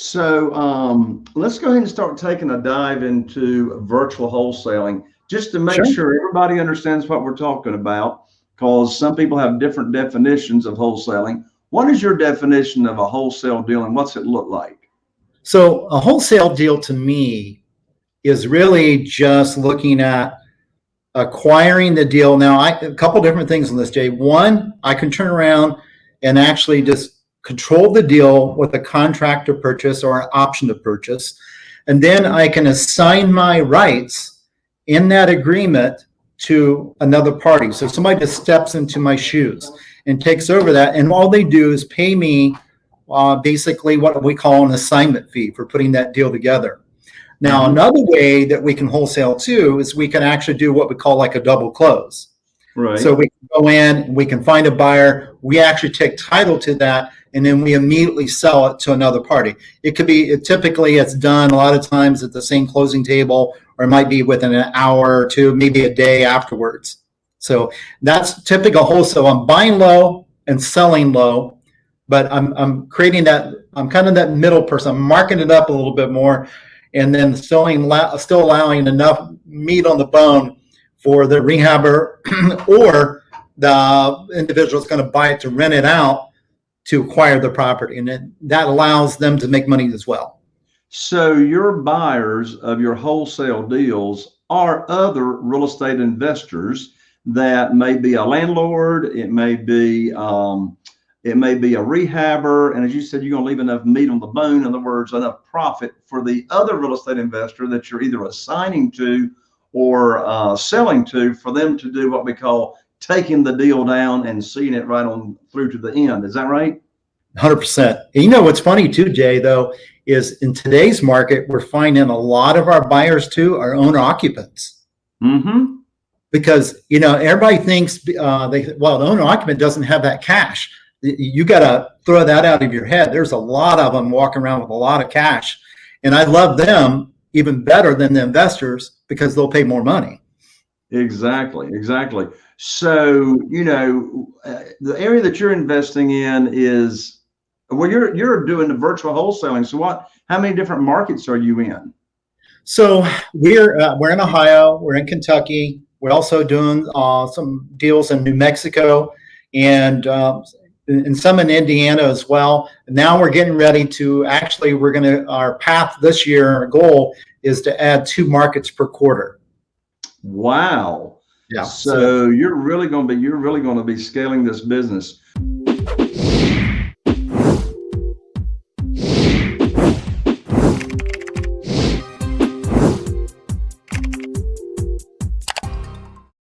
So um, let's go ahead and start taking a dive into virtual wholesaling just to make sure. sure everybody understands what we're talking about because some people have different definitions of wholesaling. What is your definition of a wholesale deal and what's it look like? So a wholesale deal to me is really just looking at acquiring the deal. Now, I, a couple different things on this, Jay. One, I can turn around and actually just control the deal with a contract to purchase or an option to purchase. And then I can assign my rights in that agreement to another party. So somebody just steps into my shoes and takes over that. And all they do is pay me uh, basically what we call an assignment fee for putting that deal together. Now, another way that we can wholesale too is we can actually do what we call like a double close. Right. So we go in, we can find a buyer, we actually take title to that, and then we immediately sell it to another party. It could be it, typically it's done a lot of times at the same closing table, or it might be within an hour or two, maybe a day afterwards. So that's typical wholesale. I'm buying low and selling low, but I'm I'm creating that. I'm kind of that middle person. I'm marking it up a little bit more, and then selling still allowing enough meat on the bone for the rehabber or the individual is going to buy it to rent it out to acquire the property. And it, that allows them to make money as well. So your buyers of your wholesale deals are other real estate investors that may be a landlord, it may be um, it may be a rehabber, and as you said, you're going to leave enough meat on the bone. In other words, enough profit for the other real estate investor that you're either assigning to or uh, selling to for them to do what we call taking the deal down and seeing it right on through to the end. Is that right? 100%. And you know what's funny too, Jay, though, is in today's market, we're finding a lot of our buyers too are owner occupants. Mm-hmm. Because, you know, everybody thinks, uh, they well, the owner occupant doesn't have that cash. You got to throw that out of your head. There's a lot of them walking around with a lot of cash. And I love them even better than the investors because they'll pay more money. Exactly, exactly. So, you know, uh, the area that you're investing in is well, you're you're doing the virtual wholesaling. So, what? How many different markets are you in? So we're uh, we're in Ohio, we're in Kentucky. We're also doing uh, some deals in New Mexico and uh, and some in Indiana as well. Now we're getting ready to actually we're going to our path this year. Our goal is to add two markets per quarter. Wow. Yeah. So, so you're really going to be you're really going to be scaling this business.